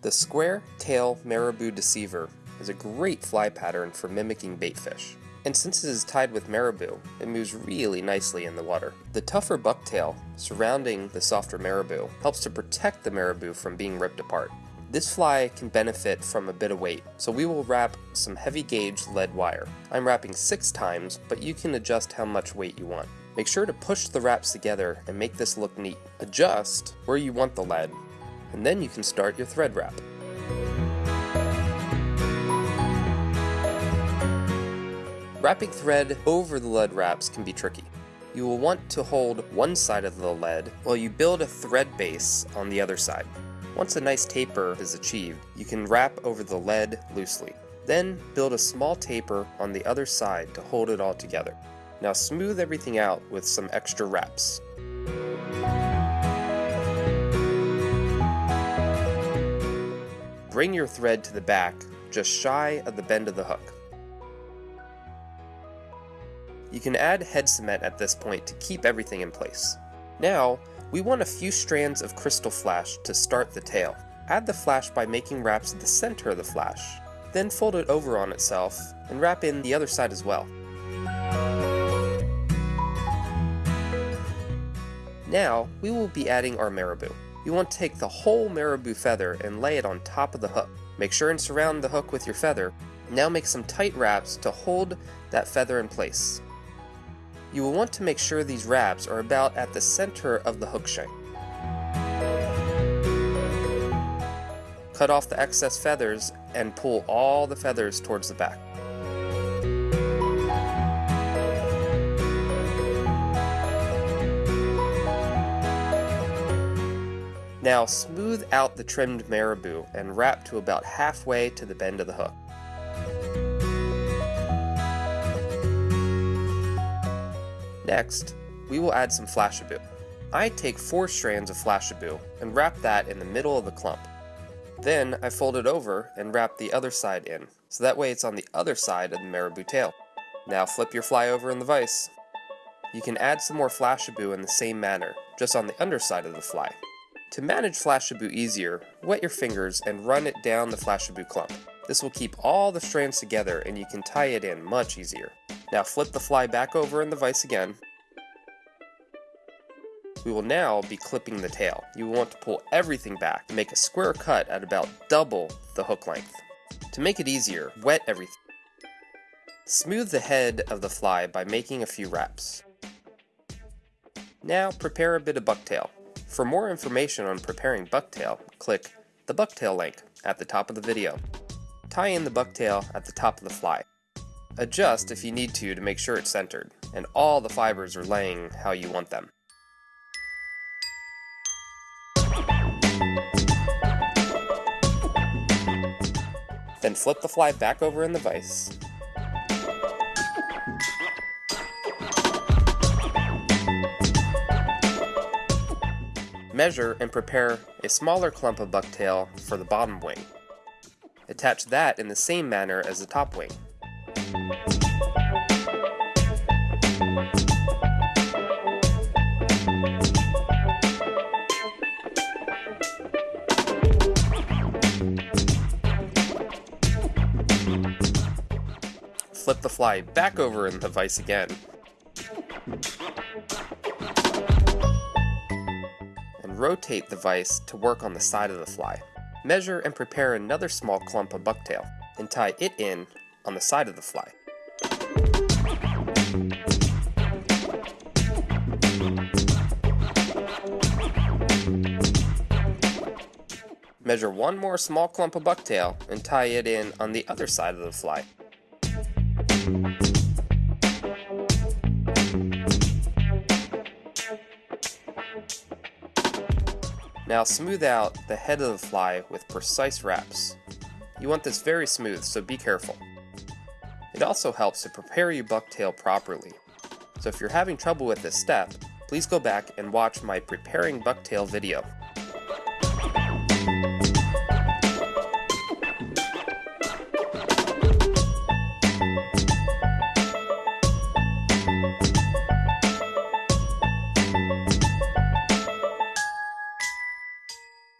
The square tail marabou deceiver is a great fly pattern for mimicking baitfish. And since it is tied with marabou, it moves really nicely in the water. The tougher bucktail surrounding the softer marabou helps to protect the marabou from being ripped apart. This fly can benefit from a bit of weight, so we will wrap some heavy gauge lead wire. I'm wrapping six times, but you can adjust how much weight you want. Make sure to push the wraps together and make this look neat. Adjust where you want the lead, and then you can start your thread wrap. Wrapping thread over the lead wraps can be tricky. You will want to hold one side of the lead while you build a thread base on the other side. Once a nice taper is achieved, you can wrap over the lead loosely. Then build a small taper on the other side to hold it all together. Now smooth everything out with some extra wraps. Bring your thread to the back, just shy of the bend of the hook. You can add head cement at this point to keep everything in place. Now, we want a few strands of crystal flash to start the tail. Add the flash by making wraps at the center of the flash, then fold it over on itself and wrap in the other side as well. Now, we will be adding our marabou. You want to take the whole marabou feather and lay it on top of the hook. Make sure and surround the hook with your feather. Now make some tight wraps to hold that feather in place. You will want to make sure these wraps are about at the center of the hook shank. Cut off the excess feathers and pull all the feathers towards the back. Now smooth out the trimmed marabou and wrap to about halfway to the bend of the hook. Next, we will add some flashabou. I take four strands of flashabou and wrap that in the middle of the clump. Then I fold it over and wrap the other side in, so that way it's on the other side of the marabou tail. Now flip your fly over in the vise. You can add some more flashabou in the same manner, just on the underside of the fly. To manage flashabou easier, wet your fingers and run it down the flashabou clump. This will keep all the strands together and you can tie it in much easier. Now flip the fly back over in the vise again. We will now be clipping the tail. You will want to pull everything back and make a square cut at about double the hook length. To make it easier, wet everything. Smooth the head of the fly by making a few wraps. Now prepare a bit of bucktail. For more information on preparing bucktail, click the bucktail link at the top of the video. Tie in the bucktail at the top of the fly. Adjust if you need to to make sure it's centered, and all the fibers are laying how you want them. Then flip the fly back over in the vise. Measure and prepare a smaller clump of bucktail for the bottom wing. Attach that in the same manner as the top wing. Flip the fly back over in the vise again. Rotate the vise to work on the side of the fly. Measure and prepare another small clump of bucktail, and tie it in on the side of the fly. Measure one more small clump of bucktail and tie it in on the other side of the fly. Now smooth out the head of the fly with precise wraps. You want this very smooth, so be careful. It also helps to prepare your bucktail properly. So if you're having trouble with this step, please go back and watch my preparing bucktail video.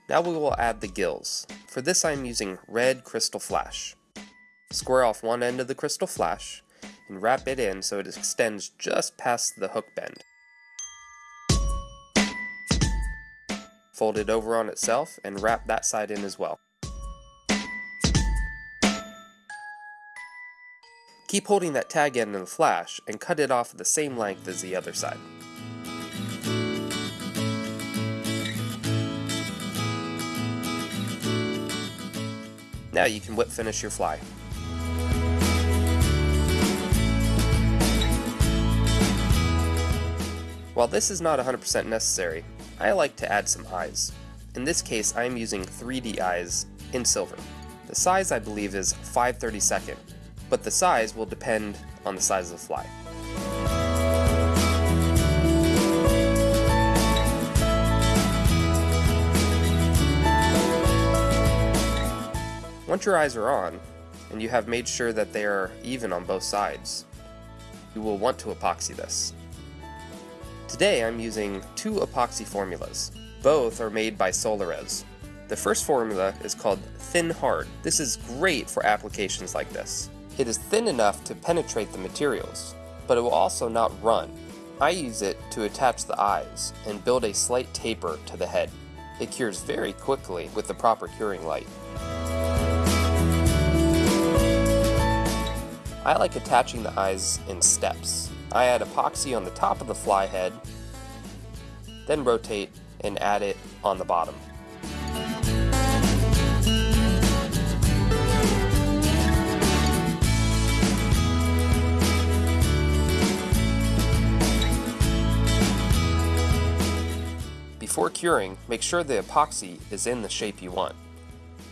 Now we will add the gills. For this I'm using red crystal flash. Square off one end of the crystal flash and wrap it in so it extends just past the hook bend. Fold it over on itself and wrap that side in as well. Keep holding that tag end in the flash and cut it off the same length as the other side. Now you can whip finish your fly. While this is not 100% necessary, I like to add some eyes. In this case, I am using 3D eyes in silver. The size I believe is 532nd, but the size will depend on the size of the fly. Once your eyes are on, and you have made sure that they are even on both sides, you will want to epoxy this. Today I'm using two epoxy formulas. Both are made by Solarez. The first formula is called Thin Hard. This is great for applications like this. It is thin enough to penetrate the materials, but it will also not run. I use it to attach the eyes and build a slight taper to the head. It cures very quickly with the proper curing light. I like attaching the eyes in steps. I add epoxy on the top of the fly head, then rotate and add it on the bottom. Before curing, make sure the epoxy is in the shape you want,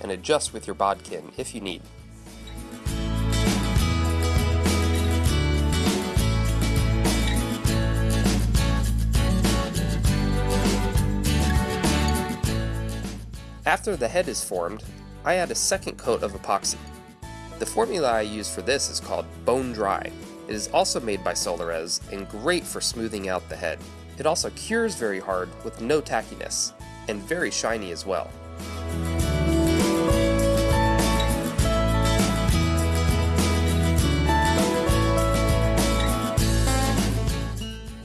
and adjust with your bodkin if you need. After the head is formed, I add a second coat of epoxy. The formula I use for this is called Bone Dry. It is also made by Solarez and great for smoothing out the head. It also cures very hard with no tackiness, and very shiny as well.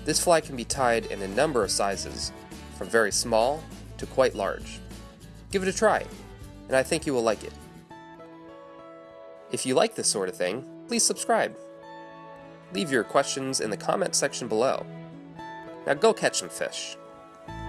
This fly can be tied in a number of sizes, from very small to quite large. Give it a try, and I think you will like it. If you like this sort of thing, please subscribe. Leave your questions in the comment section below. Now go catch some fish.